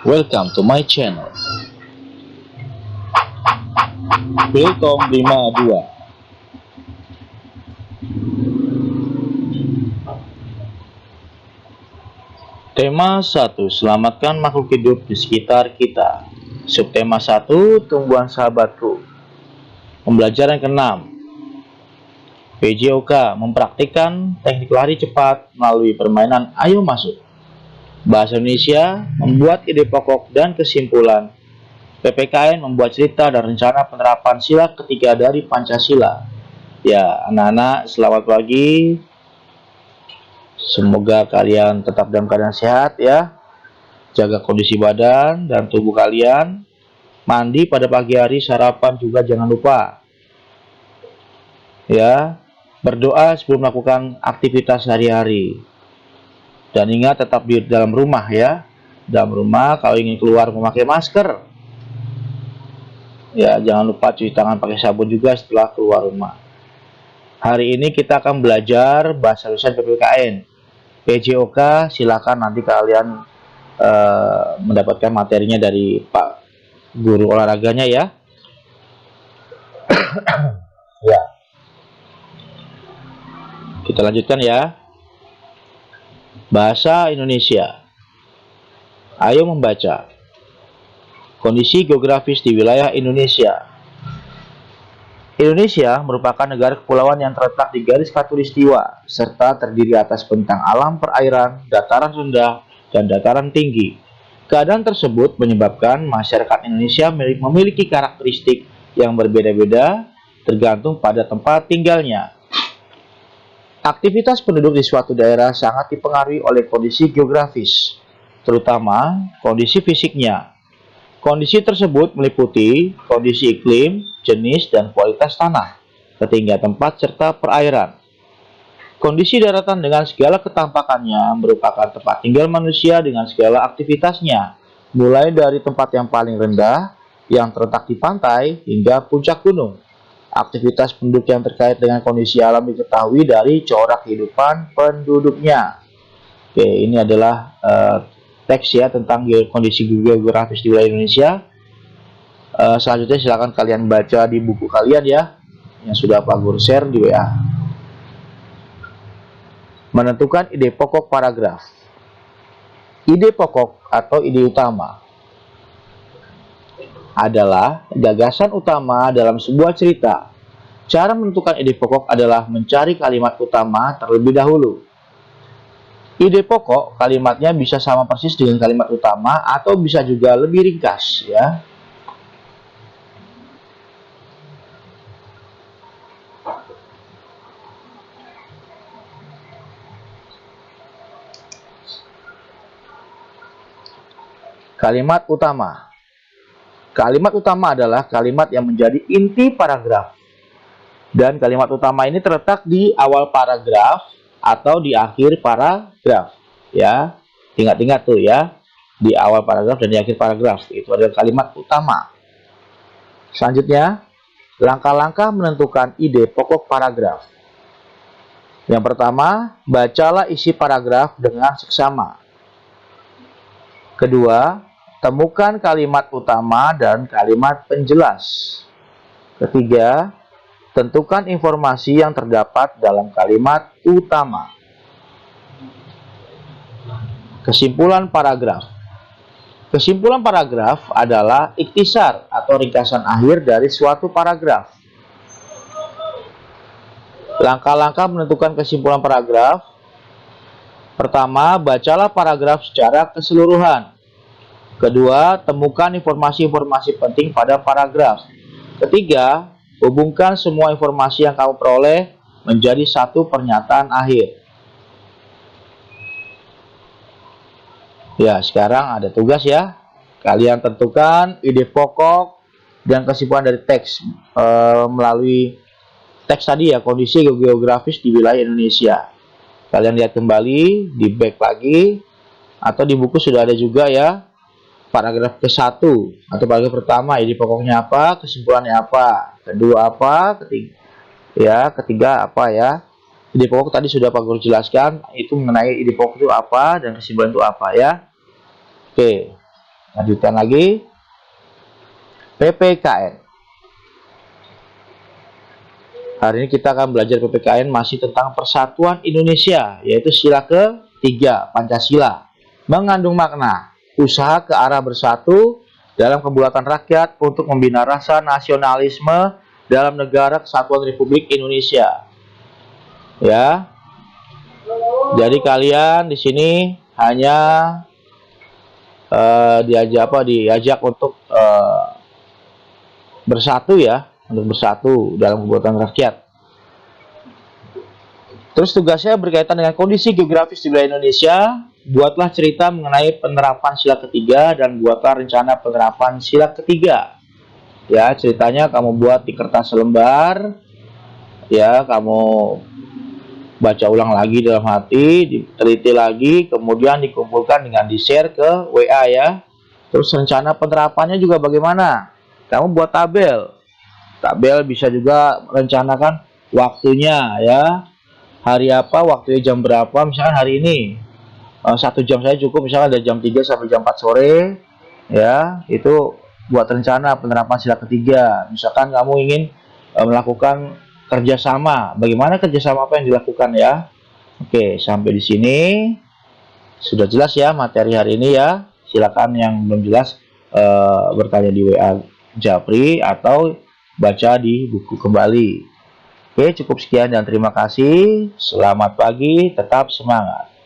Welcome to my channel. Wilcom 52 Tema 1. Selamatkan makhluk hidup di sekitar kita. Subtema 1. Tumbuhan sahabatku. Pembelajaran ke-6. PJOK mempraktikkan teknik lari cepat melalui permainan Ayo Masuk. Bahasa Indonesia membuat ide pokok dan kesimpulan. PPKN membuat cerita dan rencana penerapan sila ketiga dari Pancasila. Ya, anak-anak, selamat pagi. Semoga kalian tetap dalam keadaan sehat ya. Jaga kondisi badan dan tubuh kalian. Mandi pada pagi hari, sarapan juga jangan lupa. Ya, berdoa sebelum melakukan aktivitas sehari-hari. Dan ingat tetap di dalam rumah ya. Dalam rumah kalau ingin keluar memakai masker. Ya, jangan lupa cuci tangan pakai sabun juga setelah keluar rumah. Hari ini kita akan belajar bahasa tulisan PPKN. PJOK silakan nanti kalian uh, mendapatkan materinya dari Pak Guru olahraganya ya. ya. Kita lanjutkan ya. Bahasa Indonesia. Ayo membaca. Kondisi geografis di wilayah Indonesia. Indonesia merupakan negara kepulauan yang terletak di garis khatulistiwa serta terdiri atas bentang alam perairan, dataran rendah, dan dataran tinggi. Keadaan tersebut menyebabkan masyarakat Indonesia memiliki karakteristik yang berbeda-beda tergantung pada tempat tinggalnya. Aktivitas penduduk di suatu daerah sangat dipengaruhi oleh kondisi geografis, terutama kondisi fisiknya. Kondisi tersebut meliputi kondisi iklim, jenis, dan kualitas tanah, ketinggian tempat, serta perairan. Kondisi daratan dengan segala ketampakannya merupakan tempat tinggal manusia dengan segala aktivitasnya, mulai dari tempat yang paling rendah, yang terletak di pantai, hingga puncak gunung. Aktivitas penduduk yang terkait dengan kondisi alam diketahui dari corak kehidupan penduduknya. Oke, ini adalah uh, teks ya tentang kondisi geografis di wilayah Indonesia. Uh, selanjutnya silakan kalian baca di buku kalian ya, yang sudah Pak Guru share di WA. Menentukan ide pokok paragraf. Ide pokok atau ide utama adalah gagasan utama dalam sebuah cerita. Cara menentukan ide pokok adalah mencari kalimat utama terlebih dahulu. Ide pokok kalimatnya bisa sama persis dengan kalimat utama atau bisa juga lebih ringkas ya. Kalimat utama Kalimat utama adalah kalimat yang menjadi inti paragraf. Dan kalimat utama ini terletak di awal paragraf atau di akhir paragraf. Ya, ingat-ingat tuh ya, di awal paragraf dan di akhir paragraf. Itu adalah kalimat utama. Selanjutnya, langkah-langkah menentukan ide pokok paragraf. Yang pertama, bacalah isi paragraf dengan seksama. Kedua, Temukan kalimat utama dan kalimat penjelas. Ketiga, tentukan informasi yang terdapat dalam kalimat utama. Kesimpulan paragraf. Kesimpulan paragraf adalah iktisar atau ringkasan akhir dari suatu paragraf. Langkah-langkah menentukan kesimpulan paragraf. Pertama, bacalah paragraf secara keseluruhan. Kedua, temukan informasi-informasi penting pada paragraf. Ketiga, hubungkan semua informasi yang kamu peroleh menjadi satu pernyataan akhir. Ya, sekarang ada tugas ya. Kalian tentukan ide pokok dan kesimpulan dari teks e, melalui teks tadi ya, kondisi geografis di wilayah Indonesia. Kalian lihat kembali, di back lagi, atau di buku sudah ada juga ya paragraf ke-1 atau paragraf pertama ini pokoknya apa, kesimpulannya apa, kedua apa, ketiga ya, ketiga apa ya. Ide pokok tadi sudah Pak Guru jelaskan itu mengenai ide pokok itu apa dan kesimpulan itu apa ya. Oke. lanjutkan lagi PPKN hari ini kita akan belajar PPKN masih tentang persatuan Indonesia yaitu sila ketiga Pancasila mengandung makna usaha ke arah bersatu dalam kebuatan rakyat untuk membina rasa nasionalisme dalam negara kesatuan Republik Indonesia. Ya. Jadi kalian di sini hanya uh, diajak apa diajak untuk uh, bersatu ya untuk bersatu dalam kebutuhan rakyat. Terus tugasnya berkaitan dengan kondisi geografis di wilayah Indonesia buatlah cerita mengenai penerapan sila ketiga dan buatlah rencana penerapan sila ketiga ya ceritanya kamu buat di kertas lembar ya kamu baca ulang lagi dalam hati, diteliti lagi, kemudian dikumpulkan dengan di-share ke WA ya. Terus rencana penerapannya juga bagaimana? Kamu buat tabel. Tabel bisa juga rencanakan waktunya ya. Hari apa, waktunya jam berapa, misalkan hari ini. Eh, satu jam saya cukup, misalkan dari jam 3 sampai jam 4 sore. Ya, itu buat rencana penerapan sila ketiga. Misalkan kamu ingin eh, melakukan kerjasama. Bagaimana kerjasama apa yang dilakukan ya? Oke, sampai di sini sudah jelas ya materi hari ini ya. Silakan yang belum jelas uh, bertanya di WA Japri atau baca di buku kembali. Oke, cukup sekian dan terima kasih. Selamat pagi, tetap semangat.